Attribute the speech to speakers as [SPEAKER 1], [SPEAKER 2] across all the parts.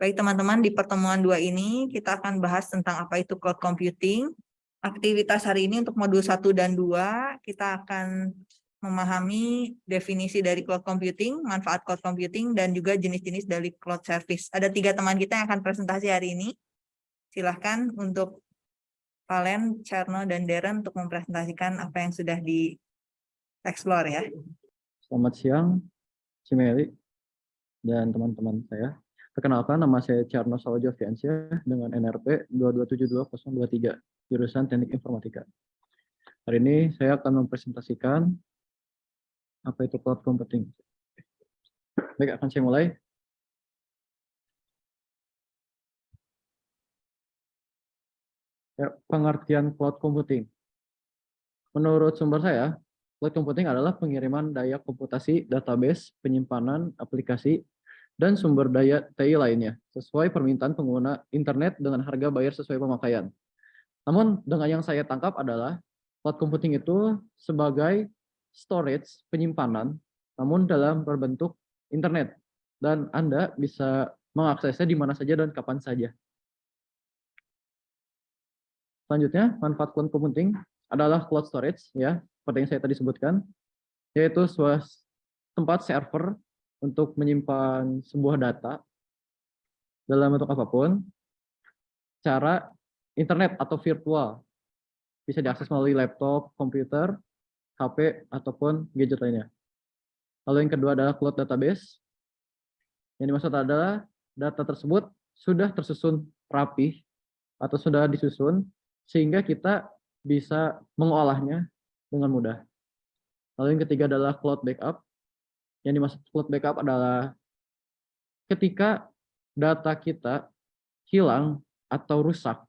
[SPEAKER 1] Baik teman-teman, di pertemuan dua ini kita akan bahas tentang apa itu cloud computing. Aktivitas hari ini untuk modul 1 dan 2, kita akan memahami definisi dari cloud computing, manfaat cloud computing, dan juga jenis-jenis dari cloud service. Ada tiga teman kita yang akan presentasi hari ini. Silahkan untuk Valen, Charno, dan Darren untuk mempresentasikan apa yang sudah di-explore ya.
[SPEAKER 2] Selamat siang, Cimeli dan teman-teman saya. Perkenalkan, nama saya Charno Sawajo Fiansyah dengan NRP 2272023, jurusan Teknik Informatika. Hari ini saya akan mempresentasikan apa itu cloud computing. Baik, akan saya mulai. Ya, pengertian cloud computing. Menurut sumber saya, cloud computing adalah pengiriman daya komputasi, database, penyimpanan, aplikasi, dan sumber daya TI lainnya, sesuai permintaan pengguna internet dengan harga bayar sesuai pemakaian. Namun dengan yang saya tangkap adalah cloud computing itu sebagai storage, penyimpanan, namun dalam berbentuk internet. Dan Anda bisa mengaksesnya di mana saja dan kapan saja. Selanjutnya, manfaat cloud computing adalah cloud storage, ya, seperti yang saya tadi sebutkan, yaitu sebuah tempat server untuk menyimpan sebuah data dalam bentuk apa pun, cara internet atau virtual bisa diakses melalui laptop, komputer, HP, ataupun gadget lainnya. Lalu yang kedua adalah cloud database. Yang dimaksud adalah data tersebut sudah tersusun rapi atau sudah disusun sehingga kita bisa mengolahnya dengan mudah. Lalu yang ketiga adalah cloud backup yang dimaksud cloud backup adalah ketika data kita hilang atau rusak,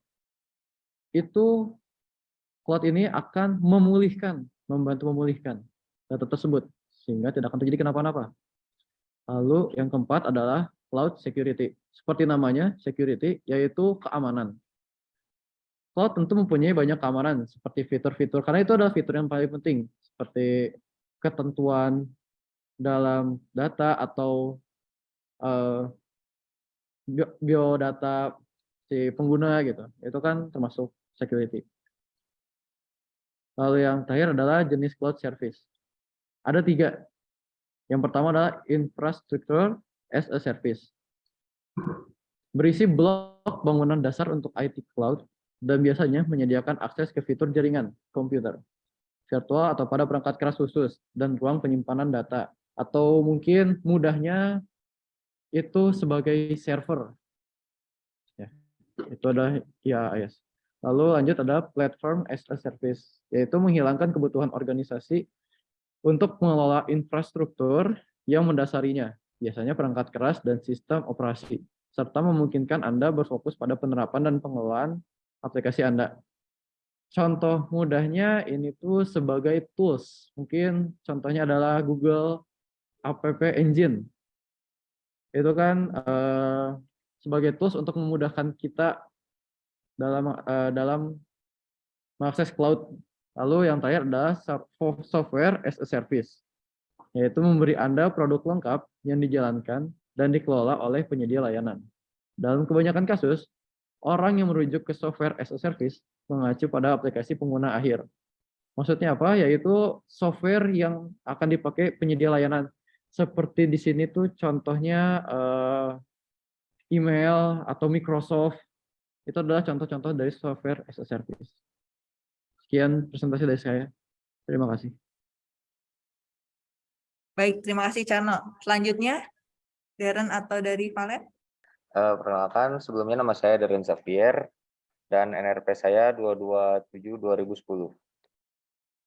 [SPEAKER 2] itu cloud ini akan memulihkan, membantu memulihkan data tersebut, sehingga tidak akan terjadi kenapa-napa. Lalu yang keempat adalah cloud security. Seperti namanya, security, yaitu keamanan. Cloud tentu mempunyai banyak keamanan, seperti fitur-fitur, karena itu adalah fitur yang paling penting, seperti ketentuan dalam data atau uh, biodata si pengguna gitu. Itu kan termasuk security. Lalu yang terakhir adalah jenis cloud service. Ada tiga. Yang pertama adalah infrastructure as a service. Berisi blok bangunan dasar untuk IT cloud dan biasanya menyediakan akses ke fitur jaringan komputer, virtual atau pada perangkat keras khusus, dan ruang penyimpanan data atau mungkin mudahnya itu sebagai server. Ya, itu adalah IaaS. Lalu lanjut ada platform as a service, yaitu menghilangkan kebutuhan organisasi untuk mengelola infrastruktur yang mendasarinya, biasanya perangkat keras dan sistem operasi, serta memungkinkan Anda berfokus pada penerapan dan pengelolaan aplikasi Anda. Contoh mudahnya ini tuh sebagai tools. Mungkin contohnya adalah Google app engine itu kan uh, sebagai tools untuk memudahkan kita dalam uh, dalam mengakses cloud. Lalu yang terakhir adalah software as a service, yaitu memberi Anda produk lengkap yang dijalankan dan dikelola oleh penyedia layanan. Dalam kebanyakan kasus, orang yang merujuk ke software as a service mengacu pada aplikasi pengguna akhir. Maksudnya apa? Yaitu software yang akan dipakai penyedia layanan seperti di sini tuh contohnya uh, email atau Microsoft itu adalah contoh-contoh dari software as a service. Sekian presentasi dari saya. Terima kasih.
[SPEAKER 1] Baik, terima kasih Cano. Selanjutnya, Darren atau dari Valen?
[SPEAKER 3] Uh, perkenalkan, sebelumnya nama saya Darren Xavier dan NRP saya 227-2010.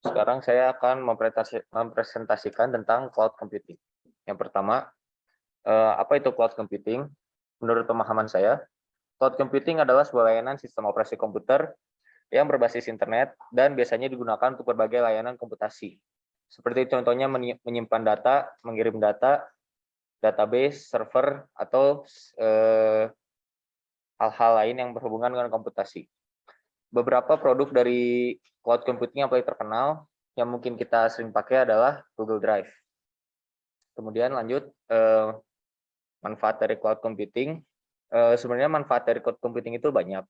[SPEAKER 3] Sekarang saya akan mempresentasikan tentang cloud computing. Yang pertama, eh, apa itu cloud computing? Menurut pemahaman saya, cloud computing adalah sebuah layanan sistem operasi komputer yang berbasis internet dan biasanya digunakan untuk berbagai layanan komputasi. Seperti contohnya menyimpan data, mengirim data, database, server, atau eh, hal-hal eh, lain yang berhubungan dengan komputasi. Beberapa produk dari cloud computing yang paling terkenal yang mungkin kita sering pakai adalah Google Drive. Kemudian lanjut eh, manfaat dari cloud computing. Eh, sebenarnya manfaat dari cloud computing itu banyak.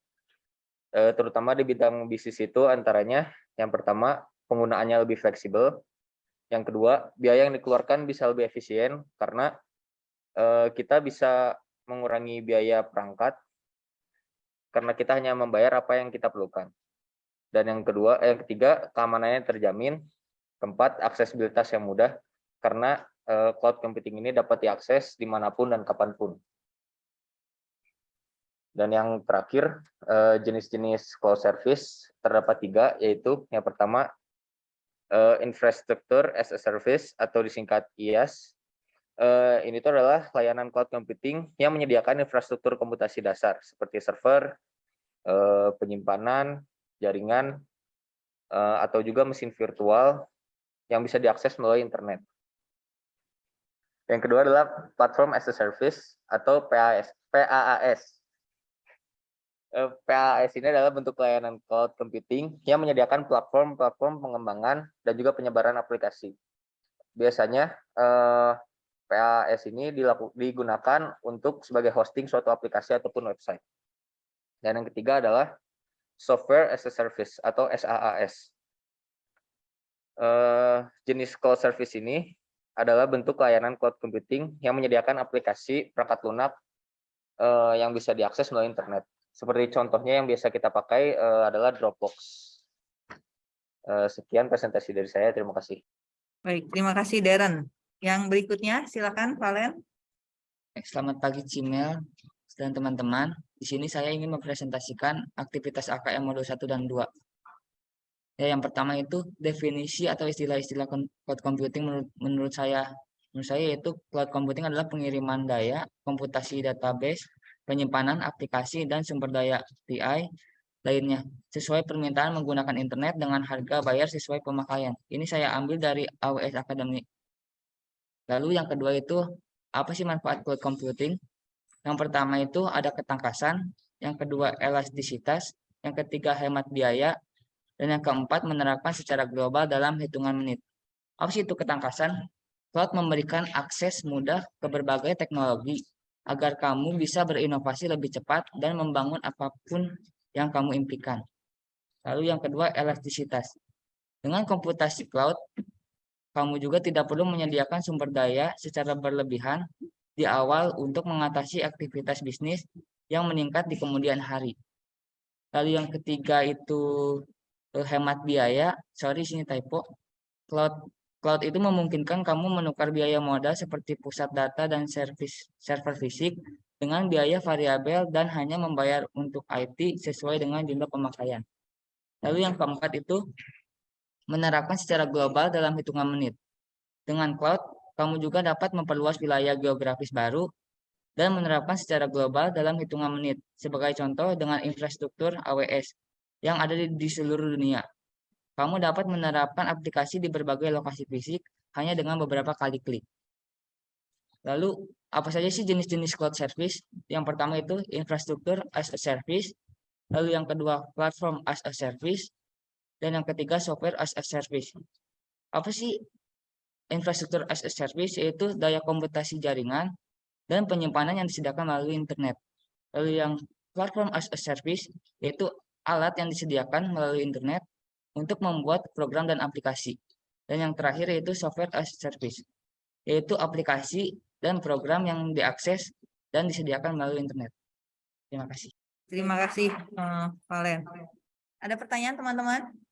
[SPEAKER 3] Eh, terutama di bidang bisnis itu antaranya yang pertama penggunaannya lebih fleksibel. Yang kedua, biaya yang dikeluarkan bisa lebih efisien karena kita bisa mengurangi biaya perangkat karena kita hanya membayar apa yang kita perlukan. Dan yang kedua, yang ketiga, keamanannya terjamin. Keempat, aksesibilitas yang mudah karena cloud computing ini dapat diakses di mana pun dan kapan pun. Dan yang terakhir, eh, jenis-jenis cloud service terdapat tiga, yaitu yang pertama, eh, infrastructure as a service atau disingkat IaaS. Eh, Ini tuh adalah layanan cloud computing yang menyediakan infrastruktur komputasi dasar seperti server, eh, penyimpanan, jaringan, eh, atau juga mesin virtual yang bisa diakses melalui internet. Yang kedua adalah platform as a service atau PAS, PAAS. Eh, PAS ini adalah bentuk layanan cloud computing yang menyediakan platform-platform pengembangan dan juga penyebaran aplikasi. Biasanya eh, PAS ini digunakan untuk sebagai hosting suatu aplikasi ataupun website. Dan yang ketiga adalah software as a service atau SaaS. Eh, jenis cloud service ini adalah bentuk layanan cloud computing yang menyediakan aplikasi perangkat lunak eh, yang bisa diakses melalui internet. Seperti contohnya yang biasa kita pakai eh, adalah Dropbox. Eh, sekian presentasi dari saya. Terima kasih.
[SPEAKER 1] Baik, terima kasih Darren. Yang berikutnya silakan Valen.
[SPEAKER 4] Selamat pagi Cimel dan teman-teman. Di sini saya ingin mempresentasikan aktivitas AKM modul 1 dan 2. Ya, yang pertama itu definisi atau istilah-istilah cloud computing menurut, menurut saya. Menurut saya yaitu cloud computing adalah pengiriman daya, komputasi database, penyimpanan aplikasi dan sumber daya TI lainnya sesuai permintaan menggunakan internet dengan harga bayar sesuai pemakaian. Ini saya ambil dari AWS Academy. Lalu yang kedua itu apa sih manfaat cloud computing? Yang pertama itu ada ketangkasan, yang kedua elastisitas, yang ketiga hemat biaya, dan yang keempat menerapkan secara global dalam hitungan menit. Apa sih itu ketangkasan? Cloud memberikan akses mudah ke berbagai teknologi agar kamu bisa berinovasi lebih cepat dan membangun apa pun yang kamu impikan. Lalu yang kedua elastisitas. Dengan komputasi cloud, kamu juga tidak perlu menyediakan sumber daya secara berlebihan di awal untuk mengatasi aktivitas bisnis yang meningkat di kemudian hari. Lalu yang ketiga itu hemat biaya. Sorry sini typo. Cloud cloud itu memungkinkan kamu menukar biaya modal seperti pusat data dan servis server fisik dengan biaya variabel dan hanya membayar untuk IT sesuai dengan jumlah pemakaian. Lalu yang keempat itu menerapkan secara global dalam hitungan menit. Dengan cloud, kamu juga dapat memperluas wilayah geografis baru dan menerapkan secara global dalam hitungan menit. Sebagai contoh dengan infrastruktur AWS yang ada di, di seluruh dunia. Kamu dapat menerapkan aplikasi di berbagai lokasi fisik hanya dengan beberapa kali klik. Lalu, apa saja sih jenis-jenis cloud service? Yang pertama itu infrastruktur as a service, lalu yang kedua platform as a service, dan yang ketiga software as a service. Apa sih infrastruktur as a service? Yaitu daya komputasi jaringan dan penyimpanan yang disediakan melalui internet. Lalu yang platform as a service yaitu alat yang disediakan melalui internet untuk membuat program dan aplikasi. Dan yang terakhir yaitu software as a service, yaitu aplikasi dan program yang diakses dan disediakan melalui internet. Terima kasih.
[SPEAKER 1] Terima kasih eh, Valen. Ada pertanyaan teman-teman?